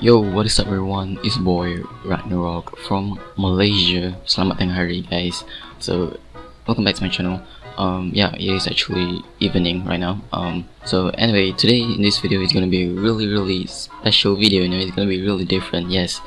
Yo, what is up everyone? It's boy Ragnarok from Malaysia. Selamat tengah hari guys. So, welcome back to my channel. Um, yeah, it is actually evening right now. Um, so anyway, today in this video is gonna be a really really special video. You know, it's gonna be really different. Yes,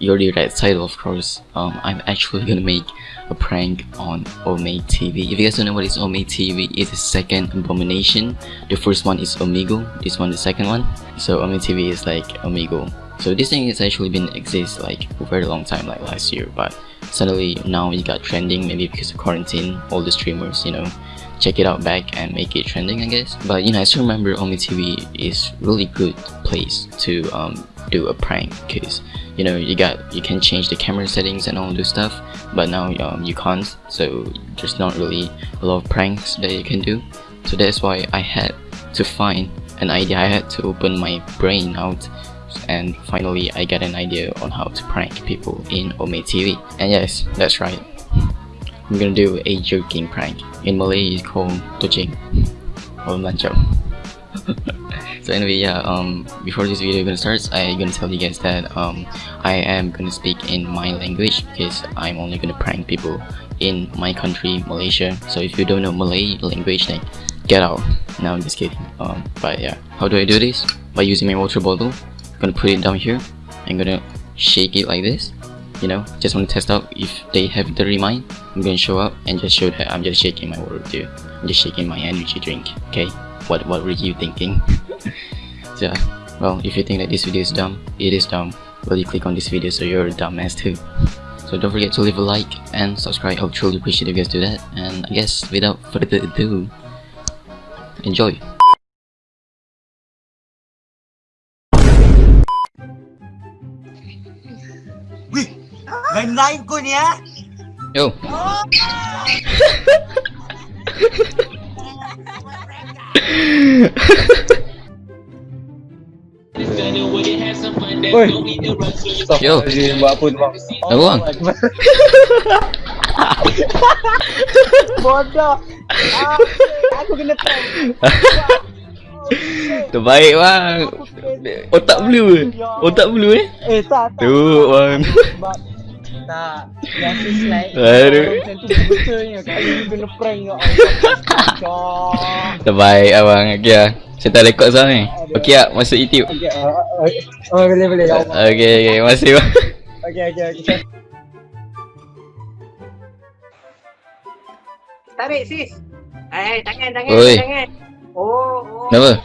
you already read the title of course. Um, I'm actually gonna make a prank on Ome TV. If you guys don't know what is Ome TV, it's the second abomination. The first one is Omigo. This one the second one. So Ome TV is like Omegle. So this thing has actually been exist like for a very long time, like last year, but suddenly now it got trending maybe because of quarantine. All the streamers, you know, check it out back and make it trending, I guess. But you know, I still remember Ome TV is really good place to um, do a prank because you know you got you can change the camera settings and all this stuff but now um, you can't so there's not really a lot of pranks that you can do so that's why I had to find an idea I had to open my brain out and finally I got an idea on how to prank people in Ome TV and yes that's right. I'm gonna do a joking prank. In Malay it's called Tocing or Lanchao so anyway yeah um before this video gonna start i'm gonna tell you guys that um i am gonna speak in my language because i'm only gonna prank people in my country malaysia. So if you don't know malay language then get out. No i'm just kidding. Um but yeah how do i do this? By using my water bottle gonna put it down here i'm gonna shake it like this you know? Just want to test out if they have the remind. I'm gonna show up and just show that i'm just shaking my water too i'm just shaking my energy drink okay? What what were you thinking? So well if you think that this video is dumb it is dumb. Well you click on this video so you're a dumbass too. So don't forget to leave a like and subscribe. I would truly appreciate if you guys do that. And i guess without further ado enjoy lain-lain kau ni ah. yo Oi. Yo. Buat apa tu bang? Apa bang? Bodoh. Ah, aku kena prank. terbaik bang otak blue otak blue eh Eh tak tak. tu bang tak biasa slide. Aduh. Macam tu betulnya kali ni kena prank ya Allah. terbaik abang okay lah saya tak rekod sekarang ni okay lah masuk youtube Okey. ah, Oh boleh boleh Allah. okay okay bang Okey okey okey. Tarik sis. Eh, tangan, tangan, Oi. tangan. Oh, oh. Kenapa?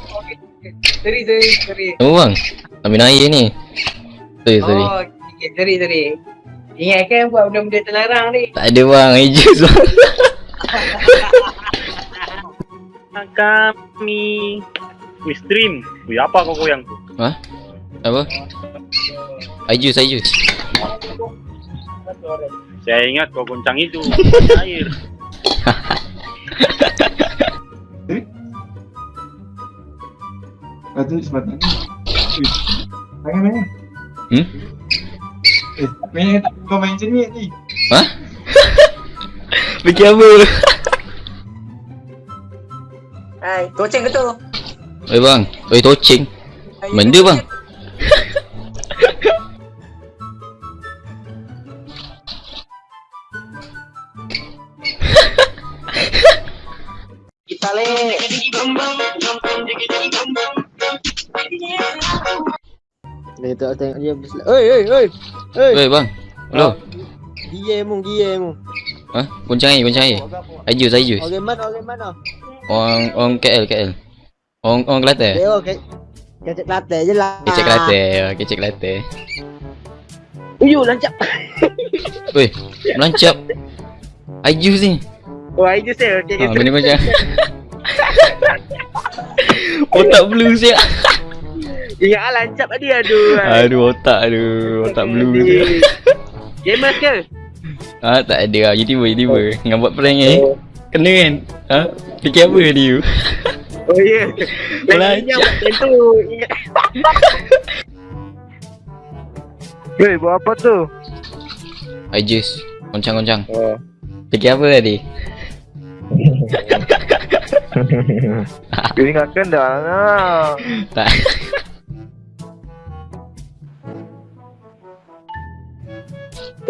Teri, teri, teri. Kenapa bang? Ambil air ni Sorry sorry Oh, okay, teri, teri. Ingat kan buat benda-benda terlarang ni. Tak ada bang, air jus bang kami Wih stream. Wih apa kau goyang tu? Apa? Air jus, air jus Saya ingat kau goncang itu. Air. Lepas tu sebatang ni Tangan mana? Hmm? Eh, main tak kau main macam ni ni Fikir apa? Hai, toceng ke tu? Oi bang, oi tocing Hai, Benda bang Kita le. Dia tak tengok dia. Oi oi oi. Oi. Oi bang Hello Dia mu dia mu. Ha? Goncang air, goncang air Air jus, air jus Orang mana orang mana? Orang, orang KL, KL Orang, orang Kelantan Dia okey. Kecek latte je lah. Kecek Kelantan, kecek Kelantan Uyuh lancap. Oi, melancap Air ni Oh, air jus eh. Okay, Ha, benda goncang Otak blue siap Ingat ah lancap tadi aduh. Aduh otak aduh. Otak blue siap Gamers ke? Ha tak ada lah. YouTuber YouTuber Dengan buat prank eh? Kena kan? Ha? Fikir apa dia? Oh ya. Lancap. Lancap macam tu. Ingat. Weh buat apa tu? Air jus Goncang-goncang. Oh. Fikir apa tadi? Kau ingatkan dah lah. Tak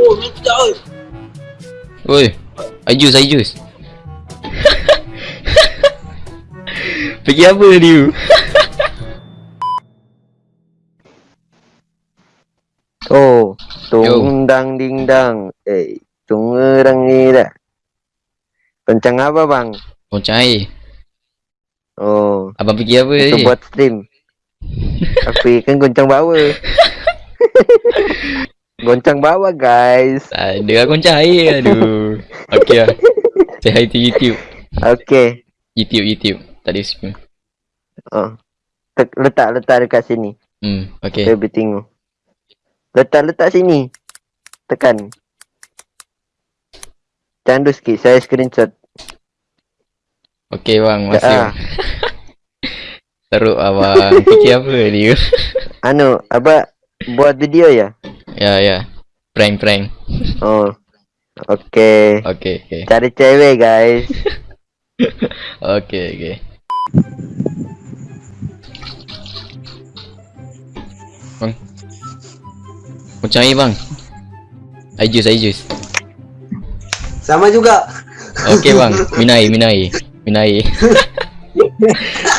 Oh, minta. Oi. Ajus, Ajus. Pergi apa dia? Oh, Yo. tung dang ding dang. Eh, tung orang ni dah. Kencang apa bang? Goncang air. Oh, Abang pergi apa tadi? buat stream. Tapi kan goncang bawah. goncang bawah guys. Ada lah goncang air. Aduh. Okay lah. Say hi to YouTube. Okay. YouTube, YouTube. Tak ada stream. Oh. Tek- letak letak dekat sini. Hmm, okay. Saya boleh tengok. Letak letak sini. Tekan. Candu sikit, saya screenshot. Okay bang, masih Ah. Teruk abang. Fikir apa dia? Anu, apa buat video ya? Ya, ya. Prank, prank. Oh. Okay. Okay, okay. Cari cewek guys. Okay, okay. Bang. Air bang. Ajus, Ajus. Sama juga. Okay bang, minai, minai. Minai.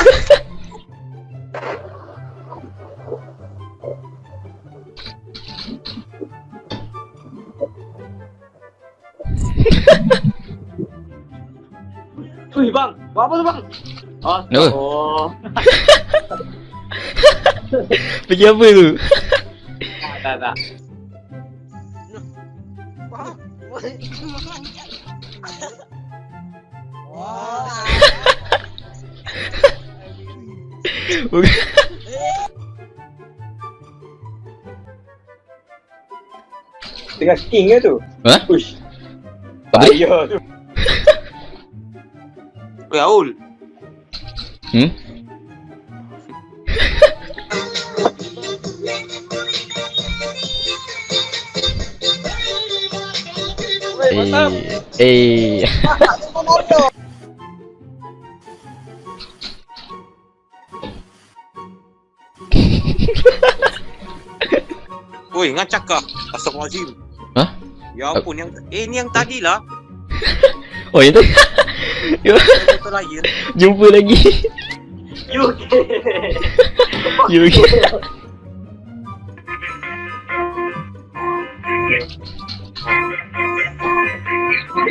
apa tu bang? Oh, Kenapa? oh. Pergi apa tu? Tak, tak, tak. Tengah king ke tu? Ha? Apa dia? Bahaya tu. Oi, Raul. Hum? Ei, ei. Oi, ngacak kah? Asal kau Hah? Ya ampun, yang eh ni yang tadi lah. oh, yang tadi. Yo. Jumpa lagi. Yo. Yo. Yo.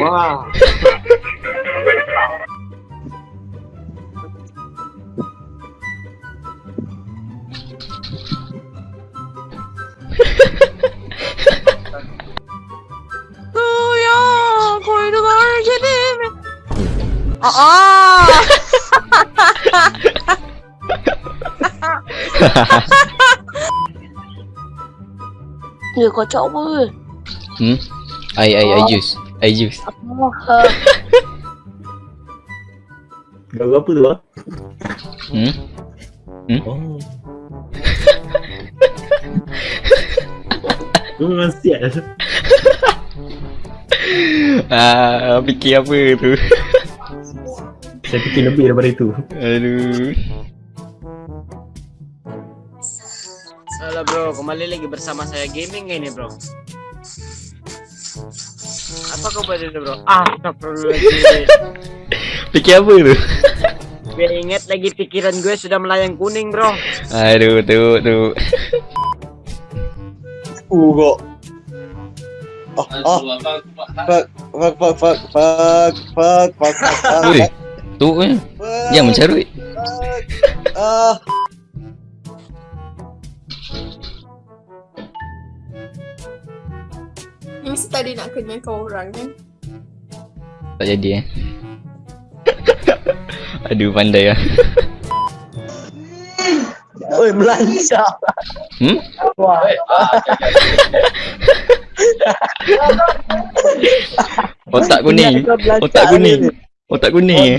Wah. Oh. oh. Dia kocok apa ke? Hmm? I, I, I use I use Apa maha? Apa tu ah? Hmm? Hmm? Oh. Kau memang siap ah, fikir apa tu? Saya fikir lebih daripada itu Aduh. Halo bro, kembali lagi bersama saya gaming ini bro. Apa kau buat itu bro? Ah, astagfirullahaladzim. Fikir apa tu? Gue inget lagi pikiran gue sudah melayang kuning bro. Aduh, tu, tu. Ugo. Oh, oh. Fuck, fuck, fuck, fuck, fuck, fuck, fuck, fuck, fuck, Ui, tu kan. Yang mencarut. Ah. Ini mesti tadi nak kena kau orang kan? Tak jadi eh. Aduh, pandai lah. Oi, melancap. Hmm? Otak kuning. Otak kuning. Otak kuning eh.